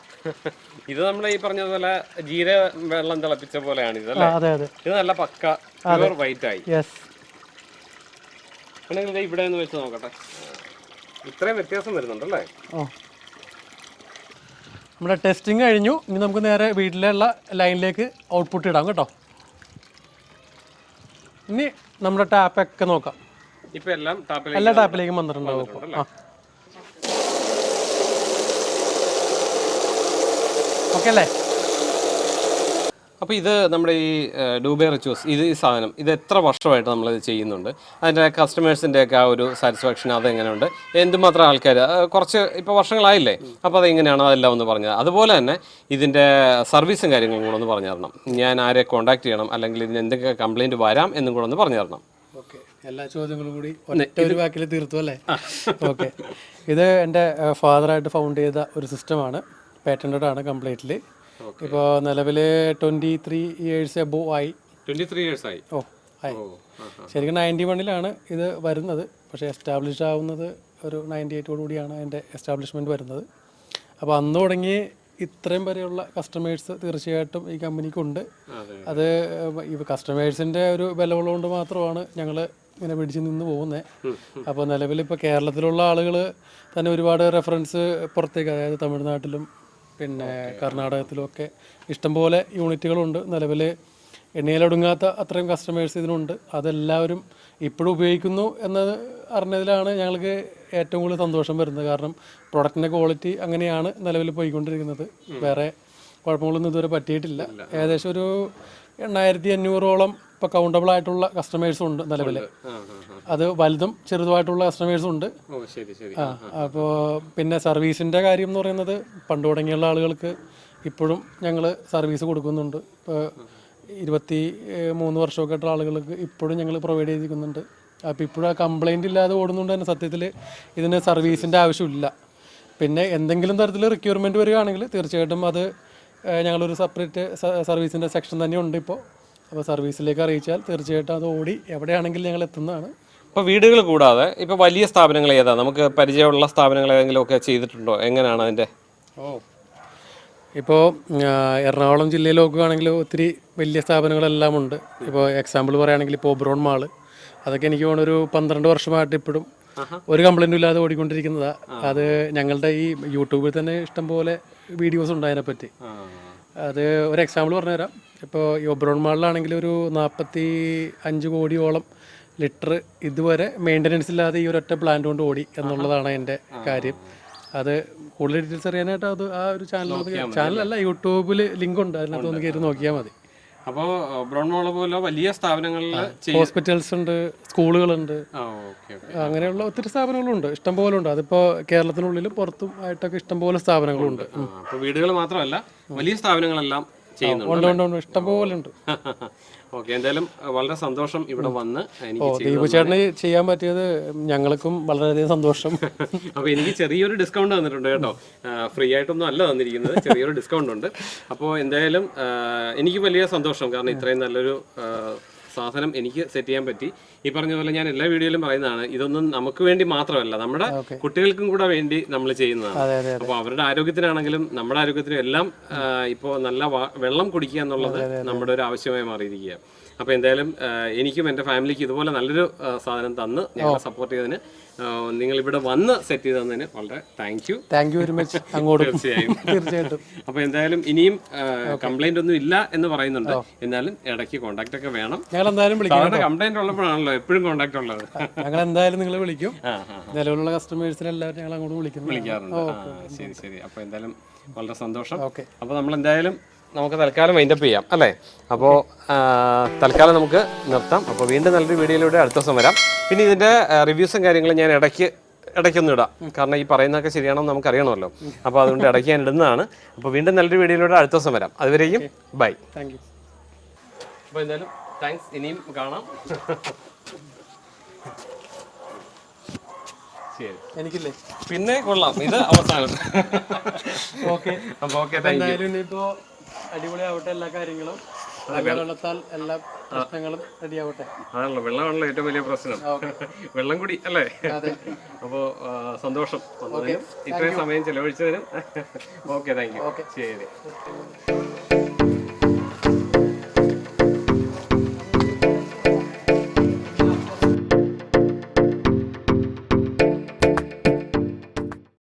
Speaker 1: ഇത് നമ്മൾ ഈ പറഞ്ഞതുപോലെ ജീര വെള്ളം തിളപ്പിച്ച പോലെയാണ് ഇത്
Speaker 2: അതെ അതെ.
Speaker 1: ഇത് നല്ല പക്ക വൈറ്റ് ആയി.
Speaker 2: യെസ്
Speaker 1: ഇവിടെ വെച്ച് നോക്കട്ടെ. ഇത്രയും വ്യത്യാസം വരുന്നുണ്ടല്ലേ?
Speaker 2: ഓ. നമ്മുടെ ടെസ്റ്റിംഗ് കഴിഞ്ഞു. ഇനി നമുക്ക് നേരെ വീട്ടിലുള്ള ലൈനിലേക്ക് ഔട്ട്പുട്ട് ഇടാം കേട്ടോ. ഇനി നമ്മുടെ ടാപ്പൊക്കെ നോക്കാം.
Speaker 1: ഇപ്പൊ എല്ലാം ടാപ്പിലേക്ക്
Speaker 2: എല്ലാ ടാപ്പിലേക്കും വന്നിട്ടുണ്ടാവും ആ. ഓക്കെ അല്ലേ?
Speaker 1: അപ്പോൾ ഇത് നമ്മുടെ ഈ ഡൂബെ റിച്വസ് ഇത് ഈ സാധനം ഇത് എത്ര വർഷമായിട്ട് നമ്മൾ ഇത് ചെയ്യുന്നുണ്ട്? അതിന്റെ കസ്റ്റമേഴ്സിന്റെ ഒക്കെ ആ ഒരു സാറ്റിസ്ഫാക്ഷൻ അതെങ്ങനെയുണ്ട്? എന്തുമാത്രം ആൾക്കാർ കുറച്ച് ഇപ്പോൾ വർഷങ്ങളായില്ലേ? അപ്പോൾ അതെങ്ങനെയാണ് അതെല്ലാം ഒന്ന് പറഞ്ഞത് അതുപോലെ തന്നെ ഇതിന്റെ സർവീസും കാര്യങ്ങളും കൂടെ ഒന്ന് പറഞ്ഞു തരണം. ഞാൻ ആരെ കോൺടാക്ട് ചെയ്യണം അല്ലെങ്കിൽ ഇതിന് എന്തൊക്കെ കംപ്ലയിന്റ് വരാം എന്നും കൂടെ ഒന്ന് പറഞ്ഞു തരണം.
Speaker 2: ഓക്കെ. എല്ലാ ചോദ്യങ്ങളും കൂടി ഒറ്റ ഒരു വാക്കിൽ തീർത്തു അല്ലേ? ഓക്കെ. ഇത് എന്റെ ഫാദറായിട്ട് ഫൗണ്ട് ചെയ്ത ഒരു സിസ്റ്റമാണ് പേറ്റന്റഡ് ആണ് കംപ്ലീറ്റ്ലി ഇപ്പോൾ നിലവിൽ ട്വന്റി ത്രീ ഇയേഴ്സ് എബോ ആയി.
Speaker 1: ട്വന്റി ത്രീ ഇയേഴ്സ് ആയി.
Speaker 2: ഓ ആയി ശരിക്കും നയന്റി വണ്ണിലാണ് ഇത് വരുന്നത്. പക്ഷേ എസ്റ്റാബ്ലിഷ് ആവുന്നത് ഒരു നയന്റി എയ്റ്റോട് കൂടിയാണ് അതിന്റെ എസ്റ്റാബ്ലിഷ്മെന്റ് വരുന്നത്. അപ്പോൾ അന്ന് തുടങ്ങി ഇത്രയും വരെയുള്ള കസ്റ്റമേഴ്സ് തീർച്ചയായിട്ടും ഈ കമ്പനിക്കുണ്ട്.
Speaker 1: അതെ
Speaker 2: കസ്റ്റമേഴ്സിന്റെ ഒരു ബലമുള്ളതുകൊണ്ട് മാത്രമാണ് ഞങ്ങൾ ഇങ്ങനെ പിടിച്ച് നിന്ന് പോകുന്നത് അപ്പോൾ നിലവിൽ ഇപ്പോൾ കേരളത്തിലുള്ള ആളുകൾ തന്നെ ഒരുപാട് റെഫറൻസ് പുറത്തേക്ക് അതായത് തമിഴ്നാട്ടിലും പിന്നെ കർണാടകത്തിലും ഒക്കെ ഇഷ്ടംപോലെ യൂണിറ്റുകളുണ്ട്. നിലവിൽ എണ്ണയിലൊടുങ്ങാത്ത അത്രയും കസ്റ്റമേഴ്സ് ഇതിനുണ്ട്. അതെല്ലാവരും ഇപ്പോഴും ഉപയോഗിക്കുന്നു എന്നത് അറിഞ്ഞതിലാണ് ഞങ്ങൾക്ക് ഏറ്റവും കൂടുതൽ സന്തോഷം വരുന്നത്. കാരണം പ്രൊഡക്റ്റിന്റെ ക്വാളിറ്റി അങ്ങനെയാണ് നിലവിൽ പോയിക്കൊണ്ടിരിക്കുന്നത്. വേറെ കുഴപ്പങ്ങളൊന്നും ഇതുവരെ പറ്റിയിട്ടില്ല. ഏകദേശം ഒരു എണ്ണായിരത്തി അഞ്ഞൂറോളം ഇപ്പൊ കൗണ്ടബിൾ ആയിട്ടുള്ള കസ്റ്റമേഴ്സും ഉണ്ട് നിലവിൽ
Speaker 1: ആ
Speaker 2: അത് വലുതും ചെറുതുമായിട്ടുള്ള കസ്റ്റമേഴ്സും ഉണ്ട്. ആ അപ്പോൾ പിന്നെ സർവീസിന്റെ കാര്യം എന്ന് പറയുന്നത് പണ്ട് തുടങ്ങിയുള്ള ആളുകൾക്ക് ഇപ്പോഴും ഞങ്ങൾ സർവീസ് കൊടുക്കുന്നുണ്ട്. ഇപ്പോൾ ഇരുപത്തി മൂന്ന് വർഷമൊക്കെ ആയിട്ടുള്ള ആളുകൾക്ക് ഇപ്പോഴും ഞങ്ങൾ പ്രൊവൈഡ് ചെയ്തിരിക്കുന്നുണ്ട്. അപ്പോൾ ഇപ്പോഴും ആ കംപ്ലൈന്റ് ഇല്ലാതെ ഓടുന്നുണ്ട് തന്നെ. സത്യത്തിൽ ഇതിന് സർവീസിന്റെ ആവശ്യമില്ല. പിന്നെ എന്തെങ്കിലും തരത്തിൽ റിക്വയർമെന്റ് വരികയാണെങ്കിൽ തീർച്ചയായിട്ടും അത് ഞങ്ങളൊരു സെപ്പറേറ്റ് സർവീസിന്റെ സെക്ഷൻ തന്നെ ഉണ്ട് ഇപ്പോൾ അപ്പോൾ സർവീസിലേക്ക് അറിയിച്ചാൽ തീർച്ചയായിട്ടും അത് ഓടി എവിടെയാണെങ്കിലും ഞങ്ങൾ എത്തുന്നതാണ്.
Speaker 1: ഇപ്പോൾ വീടുകൾ കൂടാതെ ഇപ്പോൾ വലിയ സ്ഥാപനങ്ങൾ ഏതാ? നമുക്ക് പരിചയമുള്ള സ്ഥാപനങ്ങൾ ഏതെങ്കിലും ഒക്കെ ചെയ്തിട്ടുണ്ടോ? എങ്ങനെയാണ് അതിന്റെ
Speaker 2: ഓ. ഇപ്പോൾ എറണാകുളം ജില്ലയിൽ നോക്കുകയാണെങ്കിൽ ഒത്തിരി വലിയ സ്ഥാപനങ്ങളെല്ലാം ഉണ്ട്. ഇപ്പോൾ എക്സാമ്പിൾ പറയുകയാണെങ്കിൽ ഇപ്പോൾ ഒബ്രോൺ മാൾ. അതൊക്കെ എനിക്ക് തോന്നുന്നു ഒരു പന്ത്രണ്ട് വർഷമായിട്ട് ഇപ്പോഴും ഒരു കംപ്ലൈന്റും ഇല്ലാതെ ഓടിക്കൊണ്ടിരിക്കുന്നതാണ് അത് ഞങ്ങളുടെ ഈ യൂട്യൂബിൽ തന്നെ ഇഷ്ടംപോലെ വീഡിയോസ് ഉണ്ട് അതിനെപ്പറ്റി. അത് ഒരു എക്സാമ്പിൾ പറഞ്ഞുതരാം. ഇപ്പോൾ ഈ ഒബ്രോൺ മാളിലാണെങ്കിൽ ഒരു നാൽപ്പത്തി അഞ്ച് കോടിയോളം ലിറ്റർ ഇതുവരെ മെയിന്റനൻസ് ഇല്ലാതെ ഈ ഒരൊറ്റ പ്ലാന്റ് കൊണ്ട് ഓടി എന്നുള്ളതാണ് എന്റെ കാര്യം. അത് കൂടുതൽ ഡീറ്റെയിൽസ് അറിയാനായിട്ട് അത് ആ ഒരു ചാനൽ ചാനലല്ല യൂട്യൂബിൽ ലിങ്ക് ഉണ്ട്. അതിനകത്ത് ഒന്ന് കയറി നോക്കിയാൽ മതി.
Speaker 1: അപ്പോൾ ബ്രൗൺ മോള പോലെ വലിയ സ്ഥാപനങ്ങളിൽ
Speaker 2: ഹോസ്പിറ്റൽസ് ഉണ്ട് സ്കൂളുകളുണ്ട്. അങ്ങനെയുള്ള ഒത്തിരി സ്ഥാപനങ്ങളുണ്ട്. ഇഷ്ടംപോലെ ഉണ്ട്. അതിപ്പോ കേരളത്തിനുള്ളിൽ പുറത്തും ആയിട്ടൊക്കെ ഇഷ്ടംപോലെ സ്ഥാപനങ്ങളുണ്ട്.
Speaker 1: അപ്പോൾ വീടുകൾ മാത്രമല്ല വലിയ സ്ഥാപനങ്ങളെല്ലാം
Speaker 2: ഉണ്ട് ഉണ്ട് ഇഷ്ടംപോലെ ഉണ്ട്.
Speaker 1: ഓക്കെ എന്തായാലും വളരെ സന്തോഷം ഇവിടെ വന്ന്
Speaker 2: ദീപു ചേട്ടന് ചെയ്യാൻ പറ്റിയത് ഞങ്ങൾക്കും വളരെയധികം സന്തോഷം.
Speaker 1: അപ്പൊ എനിക്ക് ചെറിയൊരു ഡിസ്കൗണ്ട് തന്നിട്ടുണ്ട് കേട്ടോ. ഫ്രീ ആയിട്ടൊന്നും അല്ല തന്നിരിക്കുന്നത്. ചെറിയൊരു ഡിസ്കൗണ്ട് ഉണ്ട്. അപ്പോൾ എന്തായാലും എനിക്ക് വലിയ സന്തോഷം. കാരണം ഇത്രയും നല്ലൊരു സാധനം എനിക്ക് സെറ്റ് ചെയ്യാൻ പറ്റി. ഈ പറഞ്ഞ പോലെ ഞാൻ എല്ലാ വീഡിയോയിലും പറയുന്നതാണ് ഇതൊന്നും നമുക്ക് വേണ്ടി മാത്രമല്ല നമ്മുടെ കുട്ടികൾക്കും കൂടെ വേണ്ടി നമ്മൾ ചെയ്യുന്നതാണ്. അപ്പോൾ അവരുടെ ആരോഗ്യത്തിനാണെങ്കിലും നമ്മുടെ ആരോഗ്യത്തിനും എല്ലാം ഇപ്പോ നല്ല വെള്ളം കുടിക്കുക എന്നുള്ളത് നമ്മുടെ ഒരു ആവശ്യമായി മാറിയിരിക്കുക അപ്പോൾ എന്തായാലും എനിക്കും എന്റെ ഫാമിലിക്ക് ഇതുപോലെ നല്ലൊരു സാധനം തന്ന് ഞങ്ങളെ സപ്പോർട്ട് ചെയ്തതിന് നിങ്ങൾ ഇവിടെ വന്ന് സെറ്റ് ചെയ്ത് തന്നതിന് വളരെ thank you
Speaker 2: thank you very much അങ്ങോട്ടും.
Speaker 1: തീർച്ചയായും.
Speaker 2: തീർച്ചയായിട്ടും.
Speaker 1: അപ്പോൾ എന്തായാലും ഇനിയും കംപ്ലൈന്റ് ഒന്നും ഇല്ല എന്ന് പറയുന്നുണ്ട്. എന്നാലും ഇടയ്ക്ക് കോണ്ടാക്ട് ഒക്കെ വേണം.
Speaker 2: ഞങ്ങൾ എന്തായാലും വിളിക്കും
Speaker 1: കംപ്ലൈന്റ് ഉള്ളപ്പോഴാണല്ലോ എപ്പോഴും കോണ്ടാക്ട് ഉള്ളത്.
Speaker 2: ഞങ്ങൾ എന്തായാലും നിങ്ങൾ വിളിക്കും. നിലവിലുള്ള കസ്റ്റമേഴ്സിനെ എല്ലാവരും ഞങ്ങൾ അങ്ങോട്ട് വിളിക്കുന്നു
Speaker 1: വിളിക്കാറുണ്ട്. ശരി ശരി. അപ്പോൾ എന്തായാലും വളരെ സന്തോഷം. അപ്പോൾ നമ്മൾ എന്തായാലും നമുക്ക് തൽക്കാലം വൈൻഡപ്പ് ചെയ്യാം അല്ലേ? അപ്പോൾ തൽക്കാലം നമുക്ക് നിർത്താം. അപ്പോൾ വീണ്ടും നല്ലൊരു വീഡിയോയിലൂടെ അടുത്ത ദിവസം വരാം. പിന്നെ ഇതിന്റെ റിവ്യൂസും കാര്യങ്ങളും ഞാൻ ഇടയ്ക്ക് ഇടയ്ക്കൊന്നും ഇടാം. കാരണം ഈ പറയുന്നതൊക്കെ ശരിയാണെന്ന് നമുക്ക് അറിയണമല്ലോ അപ്പോൾ അതുകൊണ്ട് ഇടയ്ക്ക് ഞാൻ ഇടുന്നതാണ്. അപ്പോൾ വീണ്ടും നല്ലൊരു വീഡിയോയിലൂടെ അടുത്ത ദിവസം വരാം. അതുവരെയും ബൈ
Speaker 2: താങ്ക് യു
Speaker 1: അപ്പോൾ എന്തായാലും താങ്ക്സ് ഇനിയും കാണാം. ശരി.
Speaker 2: എനിക്കില്ലേ?
Speaker 1: പിന്നെ കൊള്ളാം. ഇത് അവസാനം.
Speaker 2: ഓക്കെ
Speaker 1: അപ്പോൾ ഓക്കെ താങ്ക്
Speaker 2: ഇനിയിപ്പോ അടിപൊളിയാവട്ടെ എല്ലാ കാര്യങ്ങളും. വെള്ളത്താൽ എല്ലാ പ്രശ്നങ്ങളും റെഡിയാവട്ടെ.
Speaker 1: ആണല്ലോ വെള്ളമാണല്ലോ ഏറ്റവും വലിയ പ്രശ്നം. വെള്ളം കൂടി അല്ലേ?
Speaker 2: അതെ.
Speaker 1: അപ്പോൾ സന്തോഷം. ഇത്രയും സമയം ചെലവഴിച്ചതിനും. Okay thank you. ശരി.